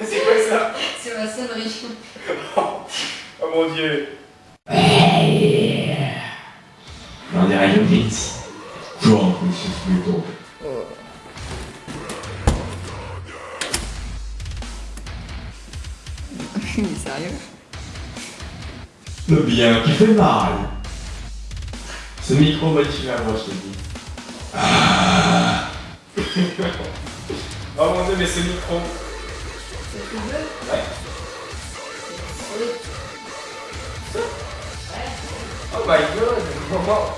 C'est quoi ça C'est ma sonnerie. Oh mon dieu On dirait une vite. Drunk, Mrs. Beetle. Il est sérieux Le bien qui fait mal. Ce micro modifie la voix, je te dis. Oh mon dieu, mais ce micro Ouais. Oh my god Comment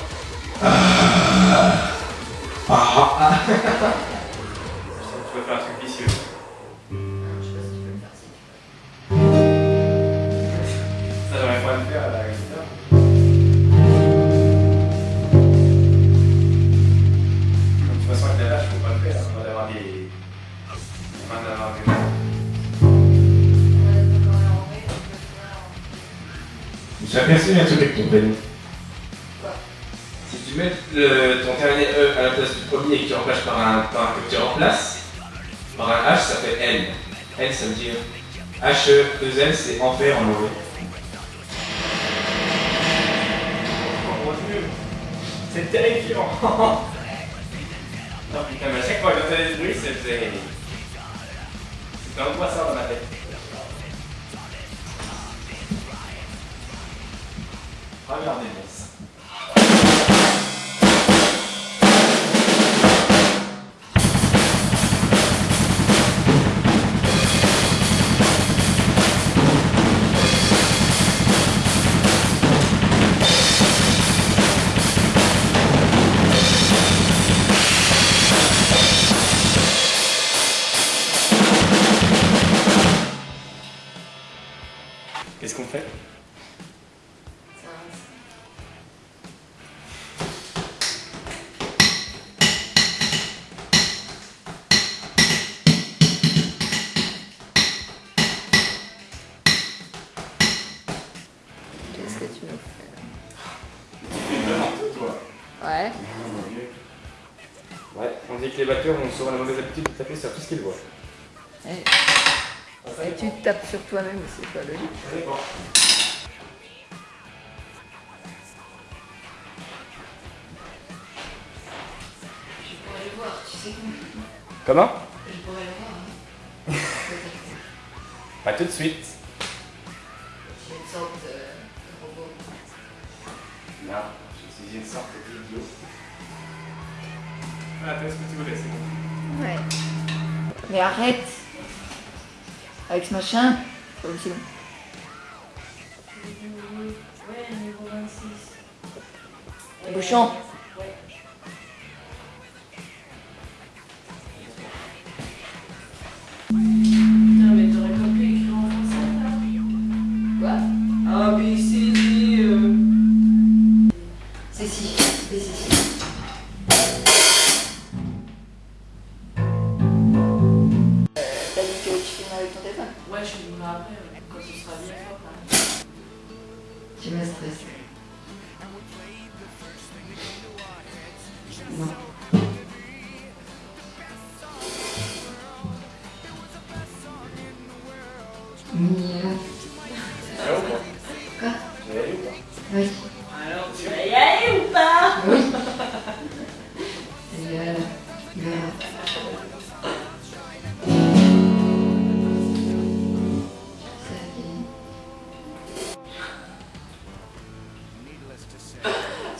Tu peux faire un truc vicieux. Aperçu un truc avec ton prénom. Si tu mets le- ton terminé E à la place du premier et que tu remplaces par un, par un- que tu remplaces par un H, ça fait N. N, ça veut dire H, E, 2 N, c'est enfer en anglais. Oh mon dieu C'est terrifiant Non putain, mais à chaque fois que j'entendais ce bruit, c'était. C'était angoissant dans ma tête. Parabéns. Batteurs ont souvent la mauvaise habitude de taper sur tout ce qu'ils voient. Et, et tu te tapes sur toi-même, c'est pas logique. Je pourrais le voir, tu sais Comment? Je pourrais le voir. Pas tout de suite. J'ai une sorte de, de robot. Non, je suis une sorte d'idiot. Ah, fais ce que tu voulais, c'est bon. Ouais. Mais arrête Avec ce machin, c'est pas aussi long. Ouais, niveau 26. Bouchon Ouais. Putain, mais t'aurais pas pu écrire en français là Quoi? A, B, C, Tu me stresses. Non. Mignon. Tu vas aller ou pas Quoi Tu vas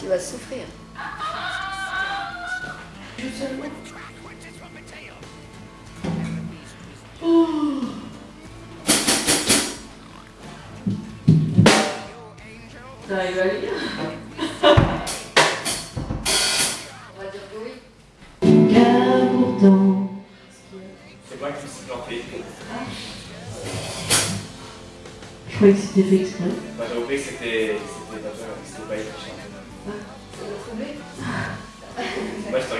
Tu vas souffrir. T'arrives à lire On va dire que oui. Car pourtant... C'est moi qui me suis planté. Je croyais que c'était fait exprès. Bah, j'ai oublié que c'était. C'était pas toi,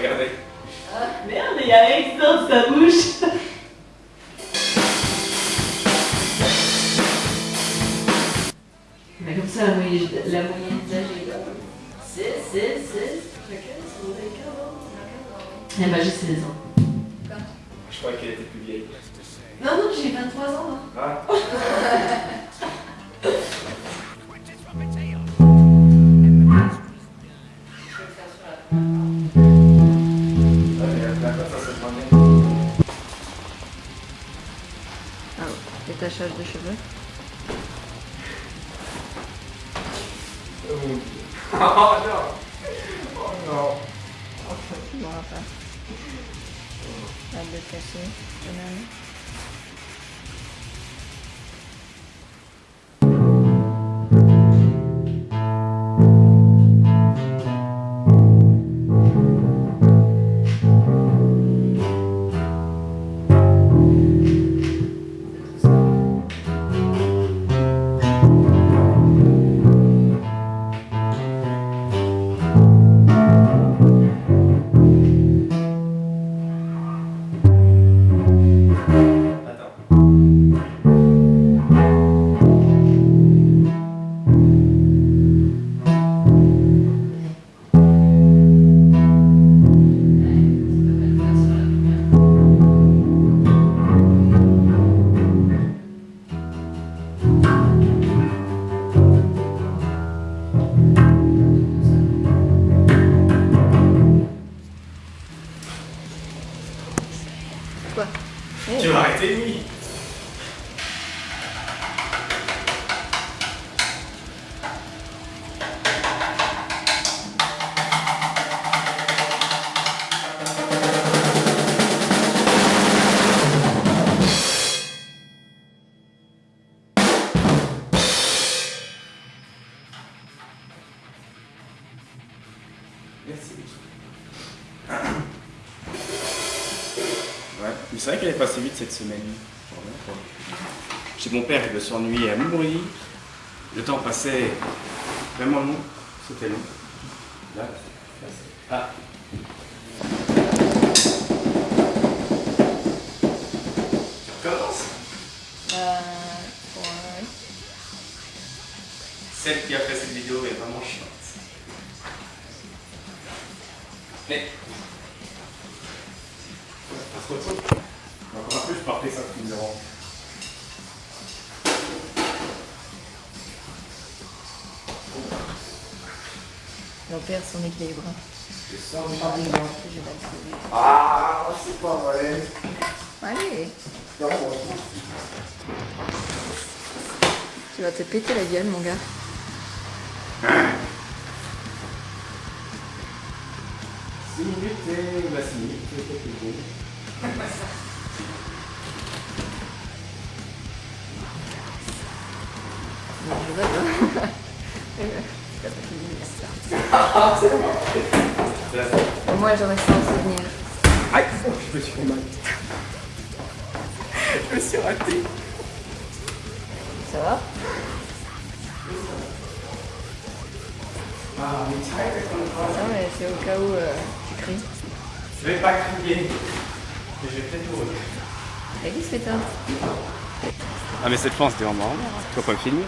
te regardais. Merde, il y a X dans sa bouche Mais comme ça, la moyenne, la moyenne d'âge est là. 6, 6, 6. Chacun, c'est mon écart, Eh ben, j'ai 16 ans. Je croyais qu'elle était plus vieille. Non, non, j'ai 23 ans. hein. Ah. Ah, détachage de cheveux. Oh non Oh non Bon, enfin. Hâte de cacher. banane. C'est vrai qu'elle est passée vite cette semaine. Chez mon père, il s'ennuyer à mourir. Le temps passait vraiment long. C'était long. Là, Ah. Tu recommences? Euh. Ouais. Celle qui a fait cette vidéo est vraiment chiante. Mais. Parce qu'autre depuis zéro. On perd son équilibre. Je sors du Je jardin. vais la trouver. Ah, c'est pas vrai. Allez, Non, tu vas te péter la gueule, mon gars. Six minutes et bah, six minutes, c'est je rigole. C'est pas fini, C'est la ça. Moi, j'aurais ça en souvenir. Aïe, oh, je me suis fait mal. je me suis raté. Ça va? Ah, mais tiens, Non, mais c'est au cas où euh, tu cries. Je vais pas crier. Mais je vais peut-être vous Et qu'est-ce que t'as Ah, mais cette fois, c'était vraiment marrant. Tu vas pas me filmer